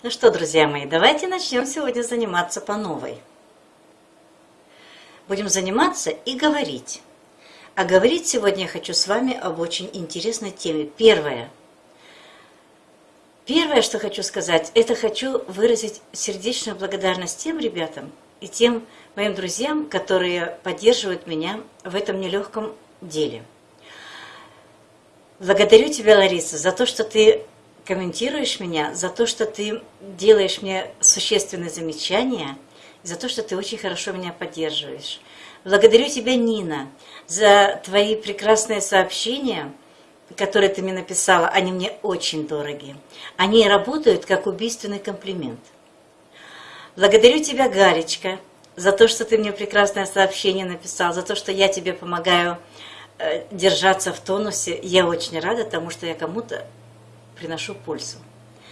Ну что, друзья мои, давайте начнем сегодня заниматься по новой. Будем заниматься и говорить. А говорить сегодня я хочу с вами об очень интересной теме. Первое. Первое, что хочу сказать, это хочу выразить сердечную благодарность тем ребятам и тем моим друзьям, которые поддерживают меня в этом нелегком деле. Благодарю тебя, Лариса, за то, что ты комментируешь меня, за то, что ты делаешь мне существенные замечания, за то, что ты очень хорошо меня поддерживаешь. Благодарю тебя, Нина, за твои прекрасные сообщения, которые ты мне написала. Они мне очень дороги. Они работают как убийственный комплимент. Благодарю тебя, Гаречка, за то, что ты мне прекрасное сообщение написал, за то, что я тебе помогаю э, держаться в тонусе. Я очень рада тому, что я кому-то приношу пользу.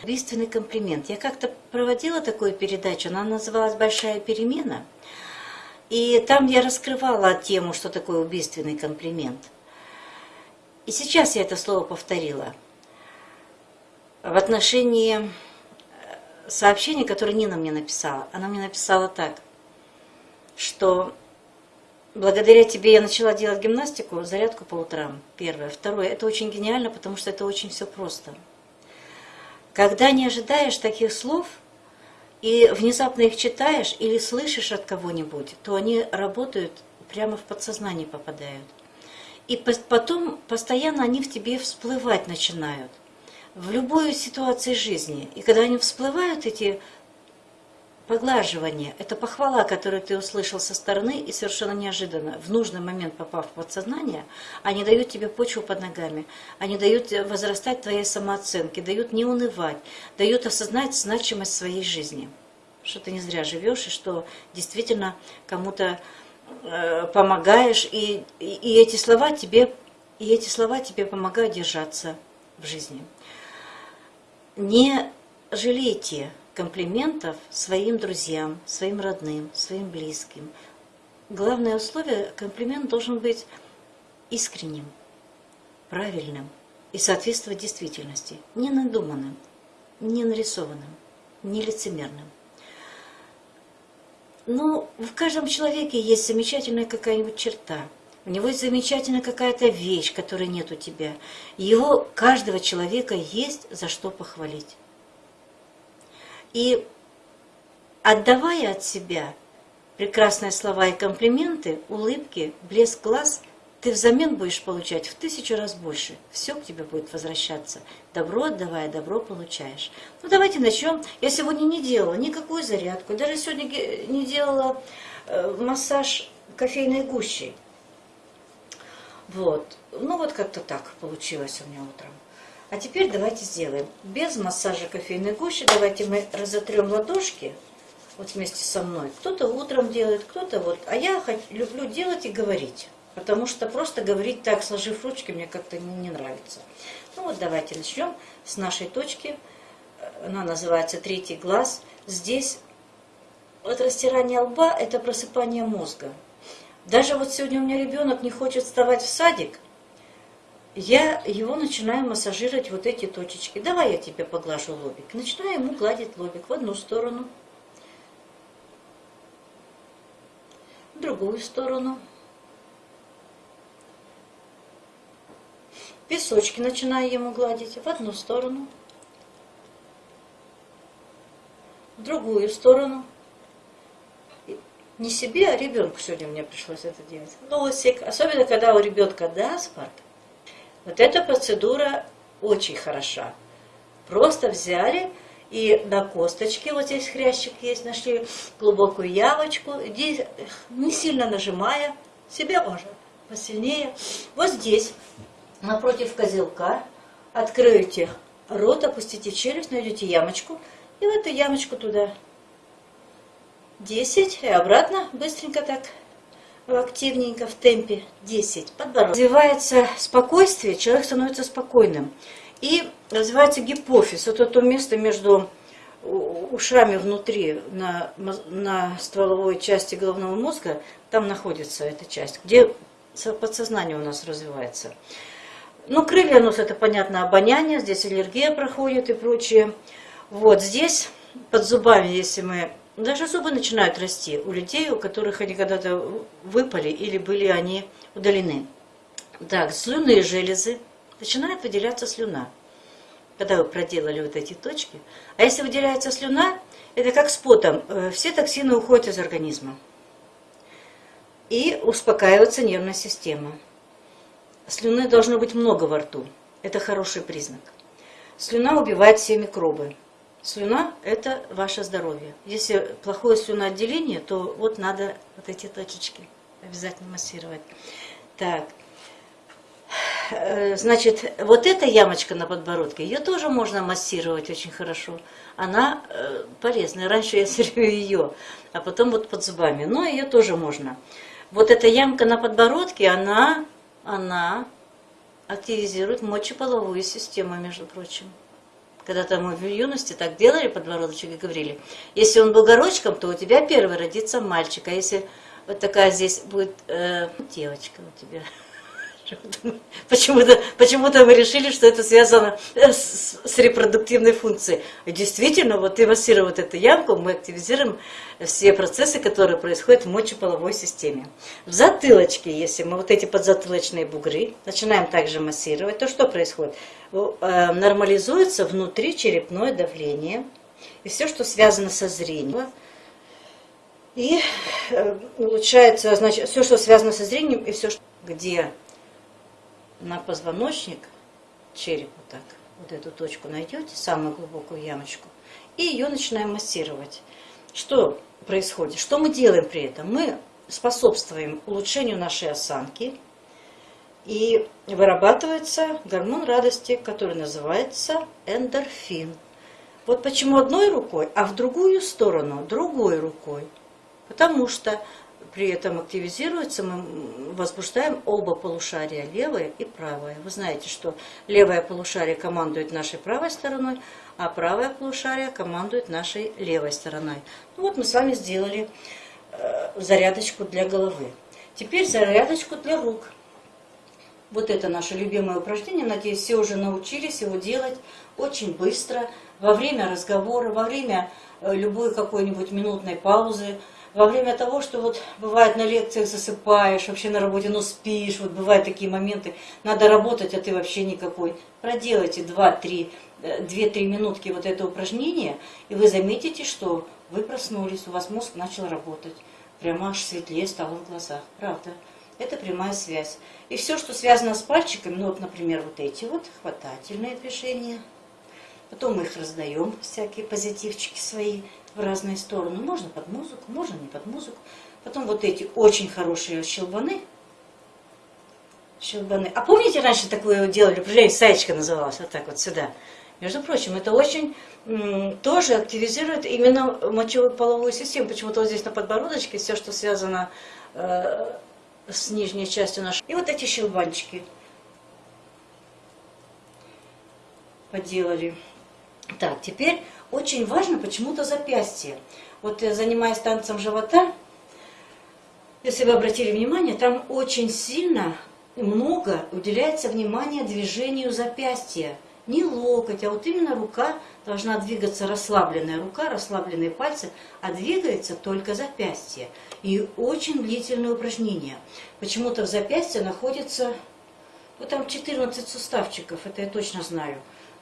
Убийственный комплимент. Я как-то проводила такую передачу, она называлась «Большая перемена». И там я раскрывала тему, что такое убийственный комплимент. И сейчас я это слово повторила. В отношении э, сообщения, которое Нина мне написала. Она мне написала так, что благодаря тебе я начала делать гимнастику, зарядку по утрам, первое. Второе, это очень гениально, потому что это очень все просто. Когда не ожидаешь таких слов и внезапно их читаешь или слышишь от кого-нибудь, то они работают, прямо в подсознание попадают. И потом постоянно они в тебе всплывать начинают. В любой ситуации жизни. И когда они всплывают, эти Поглаживание – это похвала, которую ты услышал со стороны и совершенно неожиданно, в нужный момент попав в подсознание, они дают тебе почву под ногами, они дают возрастать твоей самооценке, дают не унывать, дают осознать значимость своей жизни, что ты не зря живешь и что действительно кому-то э, помогаешь, и, и, и эти слова тебе и эти слова тебе помогают держаться в жизни. Не жалейте комплиментов своим друзьям, своим родным, своим близким. Главное условие – комплимент должен быть искренним, правильным и соответствовать действительности, не надуманным, не нарисованным, не лицемерным. Но в каждом человеке есть замечательная какая-нибудь черта. У него есть замечательная какая-то вещь, которой нет у тебя. Его, каждого человека, есть за что похвалить. И отдавая от себя прекрасные слова и комплименты, улыбки, блеск глаз, ты взамен будешь получать в тысячу раз больше. Все к тебе будет возвращаться. Добро отдавая, добро получаешь. Ну давайте начнем. Я сегодня не делала никакую зарядку, даже сегодня не делала э, массаж кофейной гущей. Вот. Ну вот как-то так получилось у меня утром. А теперь давайте сделаем. Без массажа кофейной гущи давайте мы разотрем ладошки вот вместе со мной. Кто-то утром делает, кто-то вот. А я люблю делать и говорить. Потому что просто говорить так, сложив ручки, мне как-то не, не нравится. Ну вот давайте начнем с нашей точки. Она называется третий глаз. Здесь вот растирание лба – это просыпание мозга. Даже вот сегодня у меня ребенок не хочет вставать в садик – я его начинаю массажировать вот эти точечки. Давай я тебе поглажу лобик. Начинаю ему гладить лобик в одну сторону, в другую сторону. Песочки начинаю ему гладить в одну сторону, в другую сторону. Не себе, а ребенку сегодня мне пришлось это делать. Носик, особенно когда у ребенка насморк, вот эта процедура очень хороша. Просто взяли и на косточке, вот здесь хрящик есть, нашли глубокую ямочку, не сильно нажимая, себе можно посильнее. Вот здесь, напротив козелка, откроете рот, опустите челюсть, найдете ямочку, и в эту ямочку туда 10, и обратно быстренько так активненько в темпе 10. Подбородок. Развивается спокойствие, человек становится спокойным. И развивается гипофиз. Это то место между ушами внутри, на, на стволовой части головного мозга, там находится эта часть, где подсознание у нас развивается. Ну, крылья у нас, это понятно, обоняние, здесь аллергия проходит и прочее. Вот здесь, под зубами, если мы... Даже зубы начинают расти у людей, у которых они когда-то выпали или были они удалены. Так, слюнные железы. Начинает выделяться слюна, когда вы проделали вот эти точки. А если выделяется слюна, это как с потом. Э, все токсины уходят из организма. И успокаивается нервная система. Слюны должно быть много во рту. Это хороший признак. Слюна убивает все микробы. Слюна – это ваше здоровье. Если плохое слюноотделение, то вот надо вот эти точечки обязательно массировать. Так, э, значит, вот эта ямочка на подбородке, ее тоже можно массировать очень хорошо. Она э, полезная. Раньше я все ее, а потом вот под зубами. Но ее тоже можно. Вот эта ямка на подбородке, она, она активизирует мочеполовую систему, между прочим. Когда-то мы в юности так делали подбородочек и говорили, если он был горочком, то у тебя первый родится мальчик, а если вот такая здесь будет э, девочка у тебя. Почему-то почему мы решили, что это связано э, с, с репродуктивной функцией. Действительно, вот ты массируя вот эту ямку, мы активизируем все процессы, которые происходят в мочеполовой системе. В затылочке, если мы вот эти подзатылочные бугры начинаем также массировать, то что происходит? Э, нормализуется внутри черепное давление и все, что связано со зрением. И э, улучшается, значит, все, что связано со зрением, и все, где на позвоночник, череп вот так, вот эту точку найдете, самую глубокую ямочку, и ее начинаем массировать. Что происходит? Что мы делаем при этом? Мы способствуем улучшению нашей осанки, и вырабатывается гормон радости, который называется эндорфин. Вот почему одной рукой, а в другую сторону другой рукой. Потому что при этом активизируется, мы возбуждаем оба полушария, левое и правое. Вы знаете, что левое полушарие командует нашей правой стороной, а правое полушарие командует нашей левой стороной. Ну вот мы с вами сделали э, зарядочку для головы. Теперь зарядочку для рук. Вот это наше любимое упражнение. Надеюсь, все уже научились его делать очень быстро, во время разговора, во время э, любой какой-нибудь минутной паузы во время того, что вот бывает на лекциях засыпаешь, вообще на работе, ну спишь, вот бывают такие моменты, надо работать, а ты вообще никакой. Проделайте 2-3 2-3 э, минутки вот это упражнение, и вы заметите, что вы проснулись, у вас мозг начал работать. Прямо аж светлее стало в глазах. Правда. Это прямая связь. И все, что связано с пальчиками, ну вот, например, вот эти вот хватательные движения. Потом мы их раздаем, всякие позитивчики свои в разные стороны. Можно под музыку, можно не под музыку. Потом вот эти очень хорошие щелбаны. Щелбаны. А помните, раньше такое делали упражнение, саечка называлась, вот так вот сюда. Между прочим, это очень тоже активизирует именно мочевую половую систему. Почему-то вот здесь на подбородочке все, что связано э, с нижней частью нашей. И вот эти щелбанчики поделали. Так, теперь очень важно почему-то запястье. Вот я занимаюсь танцем живота, если вы обратили внимание, там очень сильно много уделяется внимания движению запястья. Не локоть, а вот именно рука должна двигаться, расслабленная рука, расслабленные пальцы, а двигается только запястье. И очень длительное упражнение. Почему-то в запястье находится, вот там 14 суставчиков, это я точно знаю.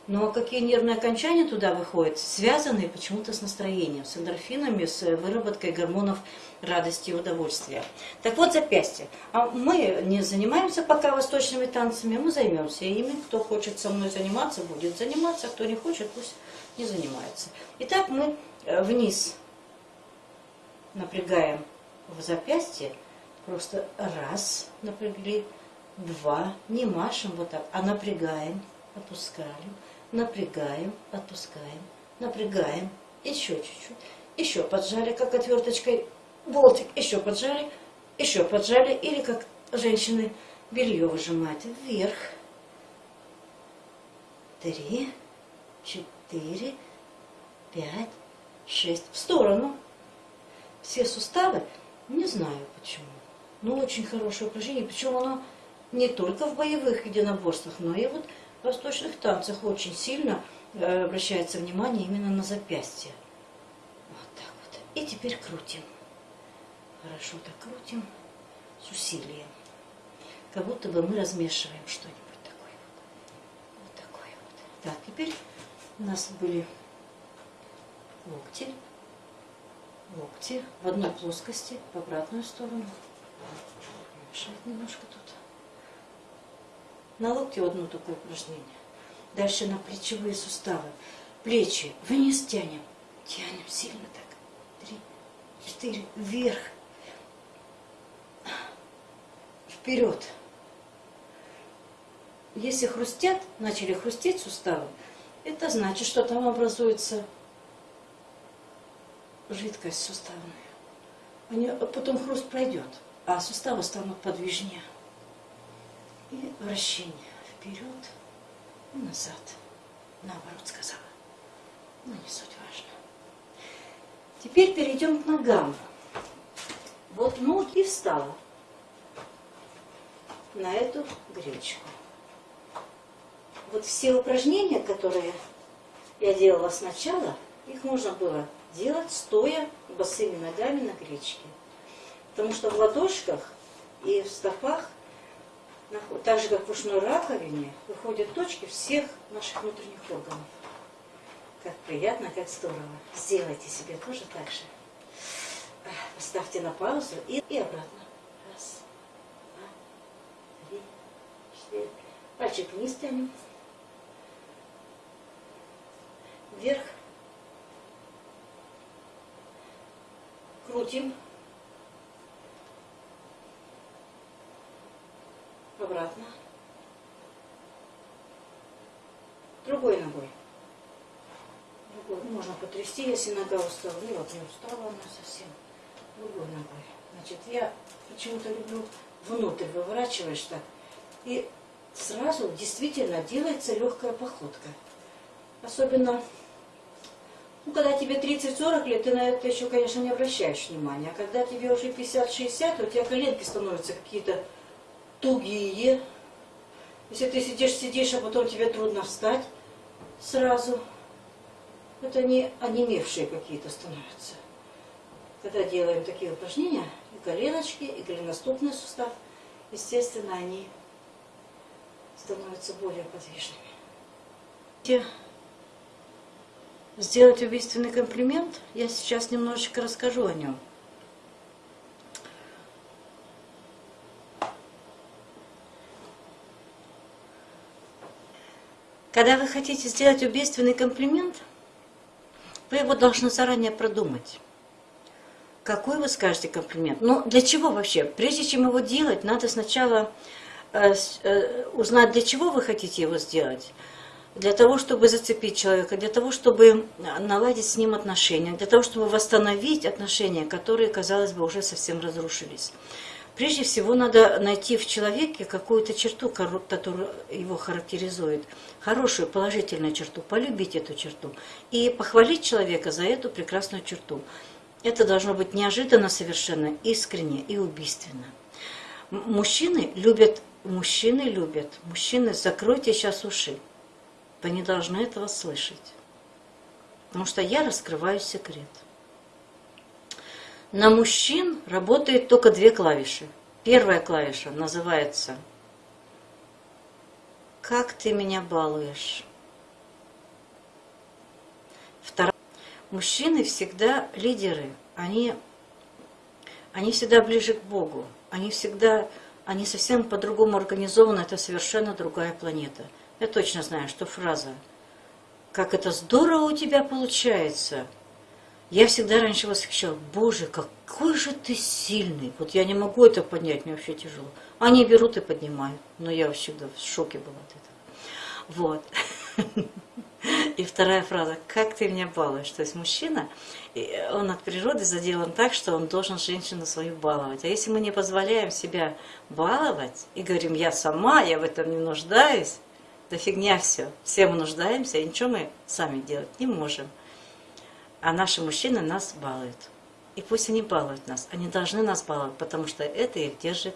Но какие нервные окончания туда выходят, связанные почему-то с настроением, с эндорфинами, с выработкой гормонов радости и удовольствия. Так вот, запястье. А мы не занимаемся пока восточными танцами, мы займемся ими. Кто хочет со мной заниматься, будет заниматься, кто не хочет, пусть не занимается. Итак, мы э, вниз напрягаем в запястье, просто раз напрягли, два, не машем вот так, а напрягаем, опускаем, напрягаем, отпускаем, напрягаем, еще чуть-чуть, еще поджали, как отверточкой болтик, еще поджали, еще поджали, или как женщины белье выжимают вверх, три, четыре, пять, шесть, в сторону. Все суставы, не знаю почему, но очень хорошее упражнение, причем оно не только в боевых единоборствах, но и вот восточных танцах очень сильно э, обращается внимание именно на запястье. Вот так вот. И теперь крутим. Хорошо так крутим с усилием. Как будто бы мы размешиваем что-нибудь такое вот. Вот такое вот. Так, теперь у нас были локти. Локти в одной плоскости, в обратную сторону. Мешает немножко тут. На локте одно такое упражнение. Дальше на плечевые суставы. Плечи вниз тянем. Тянем сильно так. Три, четыре, вверх. Вперед. Если хрустят, начали хрустеть суставы, это значит, что там образуется жидкость суставная. Они, потом хруст пройдет, а суставы станут подвижнее. И вращение вперед и назад. Наоборот сказала. Но не суть важно. Теперь перейдем к ногам. Вот ноги встала на эту гречку. Вот все упражнения, которые я делала сначала, их можно было делать стоя босыми ногами на гречке. Потому что в ладошках и в стопах, так же как в ушной раковине, выходят точки всех наших внутренних органов. Как приятно, как здорово. Сделайте себе тоже так же. Поставьте на паузу и, и обратно. Раз, два, три, четыре. Пальчик вниз тянем. Вверх. Крутим. Обратно. Другой ногой. Другой. Можно потрясти, если нога устала. Ну вот не устала она совсем. Другой ногой. Значит, я почему-то люблю внутрь выворачиваешь так. И сразу действительно делается легкая походка. Особенно ну, когда тебе 30-40 лет, ты на это еще, конечно, не обращаешь внимания. А когда тебе уже 50-60, у тебя коленки становятся какие-то тугие. Если ты сидишь, сидишь, а потом тебе трудно встать сразу, это не онемевшие какие-то становятся. Когда делаем такие упражнения, и коленочки, и голеностопный сустав, естественно, они становятся более подвижными сделать убийственный комплимент, я сейчас немножечко расскажу о нем. Когда вы хотите сделать убийственный комплимент, вы его должны заранее продумать. Какой вы скажете комплимент? Ну, для чего вообще? Прежде чем его делать, надо сначала э, э, узнать, для чего вы хотите его сделать для того, чтобы зацепить человека, для того, чтобы наладить с ним отношения, для того, чтобы восстановить отношения, которые, казалось бы, уже совсем разрушились. Прежде всего, надо найти в человеке какую-то черту, которая его характеризует, хорошую, положительную черту, полюбить эту черту и похвалить человека за эту прекрасную черту. Это должно быть неожиданно совершенно, искренне и убийственно. Мужчины любят, мужчины любят, мужчины, закройте сейчас уши. Вы не должны этого слышать. Потому что я раскрываю секрет. На мужчин работает только две клавиши. Первая клавиша называется «Как ты меня балуешь?». Вторая. Мужчины всегда лидеры. Они, они всегда ближе к Богу. Они всегда, они совсем по-другому организованы. Это совершенно другая планета. Я точно знаю, что фраза «Как это здорово у тебя получается!» Я всегда раньше восхищала, боже, какой же ты сильный. Вот я не могу это поднять, мне вообще тяжело. Они берут и поднимают. Но я всегда в шоке была от этого. Вот. И вторая фраза, как ты меня балуешь. То есть мужчина, он от природы заделан так, что он должен женщину свою баловать. А если мы не позволяем себя баловать и говорим, я сама, я в этом не нуждаюсь, да фигня все. Все мы нуждаемся, и ничего мы сами делать не можем. А наши мужчины нас балуют. И пусть они балуют нас, они должны нас баловать, потому что это их держит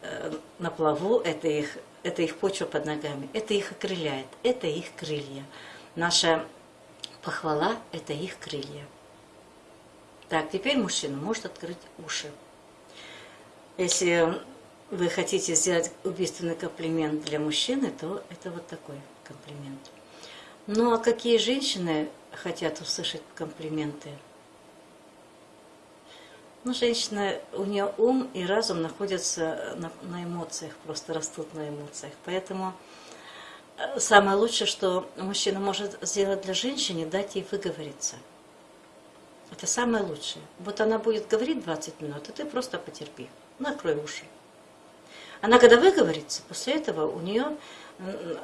э, на плаву, это их, это их почва под ногами, это их окрыляет, это их крылья. Наша похвала – это их крылья. Так, теперь мужчина может открыть уши. Если вы хотите сделать убийственный комплимент для мужчины, то это вот такой комплимент. Ну а какие женщины хотят услышать комплименты? Ну, женщина, у нее ум и разум находятся на, на эмоциях, просто растут на эмоциях. Поэтому э, самое лучшее, что мужчина может сделать для женщины, дать ей выговориться. Это самое лучшее. Вот она будет говорить 20 минут, а ты просто потерпи. Накрой уши. Она когда выговорится, после этого у нее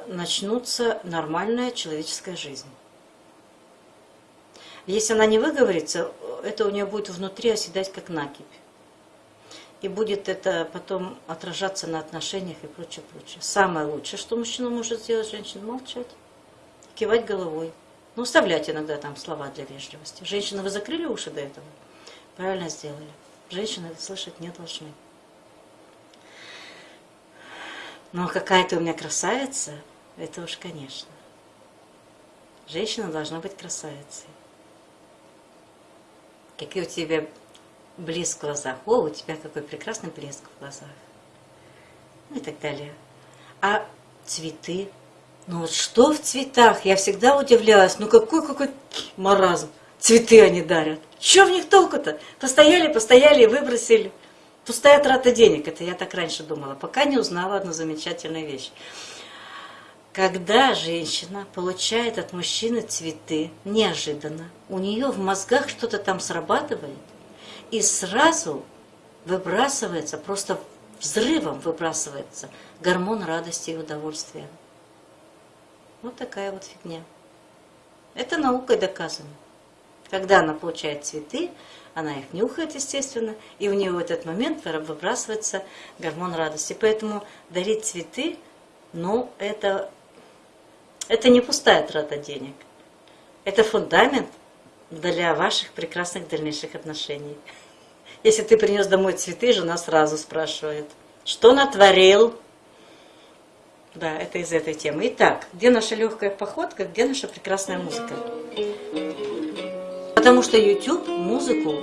начнутся нормальная человеческая жизнь. Если она не выговорится, это у нее будет внутри оседать как накипь. И будет это потом отражаться на отношениях и прочее, прочее. Самое лучшее, что мужчина может сделать, женщина молчать, кивать головой. Ну, вставлять иногда там слова для вежливости. Женщины, вы закрыли уши до этого? Правильно сделали. Женщины это слышать не должны. Но какая ты у меня красавица, это уж конечно. Женщина должна быть красавицей. Какие у тебя блеск в глазах. О, у тебя какой прекрасный блеск в глазах. Ну и так далее. А цветы? Ну вот что в цветах? Я всегда удивлялась. Ну какой какой маразм. Цветы они дарят. Что в них толку-то? Постояли, постояли и выбросили. Пустая трата денег, это я так раньше думала, пока не узнала одну замечательную вещь. Когда женщина получает от мужчины цветы неожиданно, у нее в мозгах что-то там срабатывает, и сразу выбрасывается, просто взрывом выбрасывается гормон радости и удовольствия. Вот такая вот фигня. Это наукой доказано. Когда она получает цветы, она их нюхает, естественно, и у нее в этот момент выбрасывается гормон радости. Поэтому дарить цветы, ну, это, это не пустая трата денег. Это фундамент для ваших прекрасных дальнейших отношений. Если ты принес домой цветы, жена сразу спрашивает, что натворил? Да, это из этой темы. Итак, где наша легкая походка, где наша прекрасная музыка? Потому что YouTube музыку,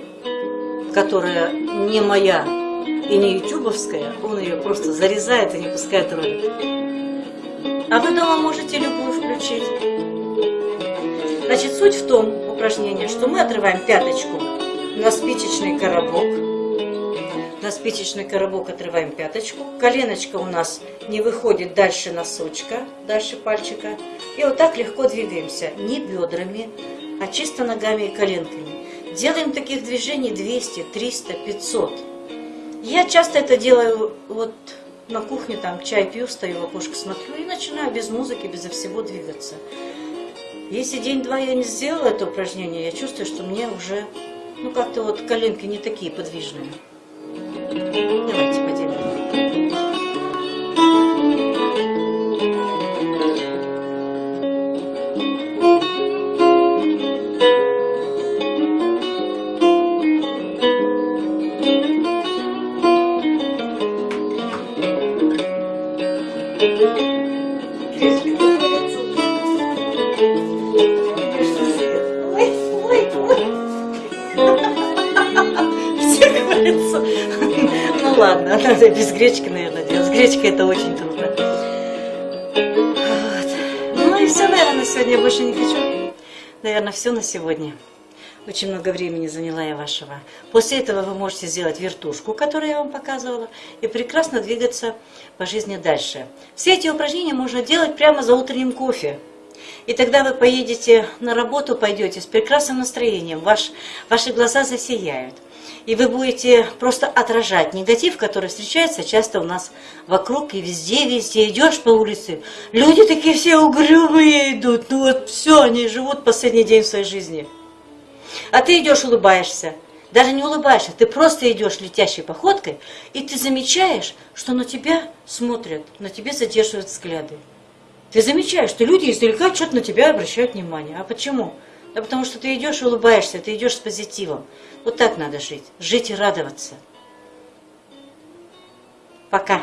которая не моя и не ютубовская, он ее просто зарезает и не пускает ролик. А вы дома можете любую включить. Значит, суть в том упражнении, что мы отрываем пяточку на спичечный коробок. На спичечный коробок отрываем пяточку. Коленочка у нас не выходит дальше носочка, дальше пальчика. И вот так легко двигаемся. Не бедрами, а чисто ногами и коленками. Делаем таких движений 200, 300, 500. Я часто это делаю вот на кухне, там чай пью, стою в окошко, смотрю и начинаю без музыки, безо всего двигаться. Если день-два я не сделала это упражнение, я чувствую, что мне уже, ну как-то вот коленки не такие подвижные. Давайте ладно, надо без гречки, наверное, делать. С гречкой это очень трудно. Вот. Ну и все, наверное, на сегодня я больше не хочу. Наверное, все на сегодня. Очень много времени заняла я вашего. После этого вы можете сделать вертушку, которую я вам показывала, и прекрасно двигаться по жизни дальше. Все эти упражнения можно делать прямо за утренним кофе. И тогда вы поедете на работу, пойдете с прекрасным настроением, ваш, ваши глаза засияют и вы будете просто отражать негатив, который встречается часто у нас вокруг и везде, везде. Идешь по улице, люди такие все угрюмые идут, ну вот все, они живут последний день своей жизни. А ты идешь, улыбаешься, даже не улыбаешься, ты просто идешь летящей походкой, и ты замечаешь, что на тебя смотрят, на тебя задерживают взгляды. Ты замечаешь, что люди издалека что-то на тебя обращают внимание. А почему? Да потому что ты идешь и улыбаешься, ты идешь с позитивом. Вот так надо жить. Жить и радоваться. Пока.